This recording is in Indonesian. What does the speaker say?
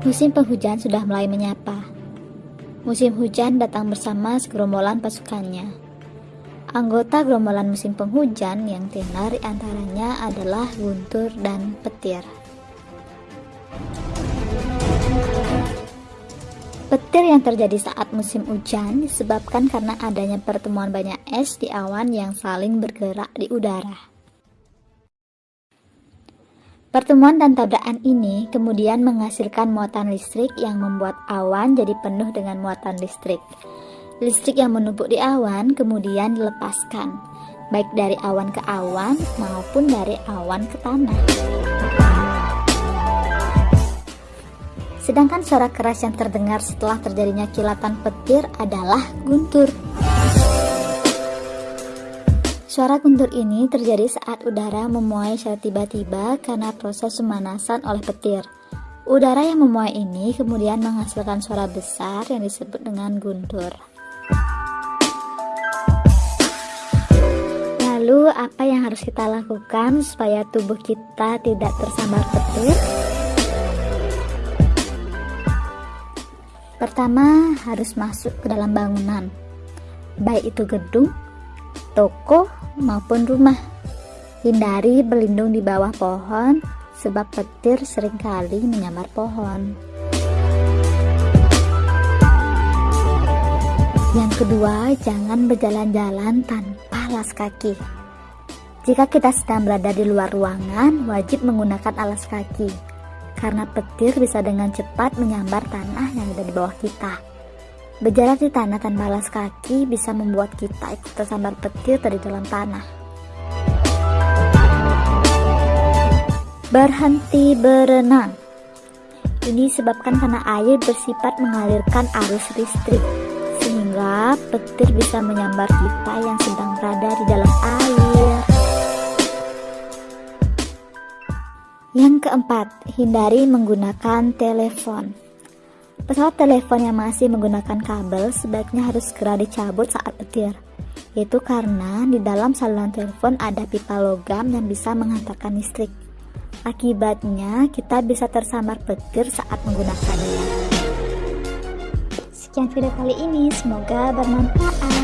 Musim penghujan sudah mulai menyapa. Musim hujan datang bersama segerombolan pasukannya. Anggota gerombolan musim penghujan yang tenar antaranya adalah guntur dan petir. Petir yang terjadi saat musim hujan disebabkan karena adanya pertemuan banyak es di awan yang saling bergerak di udara. Pertemuan dan tabrakan ini kemudian menghasilkan muatan listrik yang membuat awan jadi penuh dengan muatan listrik. Listrik yang menumpuk di awan kemudian dilepaskan, baik dari awan ke awan maupun dari awan ke tanah. Sedangkan suara keras yang terdengar setelah terjadinya kilatan petir adalah guntur. Suara guntur ini terjadi saat udara memuai secara tiba-tiba karena proses pemanasan oleh petir. Udara yang memuai ini kemudian menghasilkan suara besar yang disebut dengan guntur. Lalu, apa yang harus kita lakukan supaya tubuh kita tidak tersambar petir? Pertama, harus masuk ke dalam bangunan, baik itu gedung, toko, maupun rumah. Hindari berlindung di bawah pohon, sebab petir sering kali menyambar pohon. Yang kedua, jangan berjalan-jalan tanpa alas kaki. Jika kita sedang berada di luar ruangan, wajib menggunakan alas kaki, karena petir bisa dengan cepat menyambar tanah yang ada di bawah kita. Berjalan di tanah tanpa alas kaki bisa membuat kita ikut tersambar petir dari dalam tanah. Berhenti berenang. Ini disebabkan karena air bersifat mengalirkan arus listrik, sehingga petir bisa menyambar kita yang sedang berada di dalam Keempat, hindari menggunakan telepon. Pesawat telepon yang masih menggunakan kabel sebaiknya harus segera dicabut saat petir. Itu karena di dalam saluran telepon ada pipa logam yang bisa menghantarkan listrik. Akibatnya, kita bisa tersambar petir saat menggunakannya. Sekian video kali ini, semoga bermanfaat.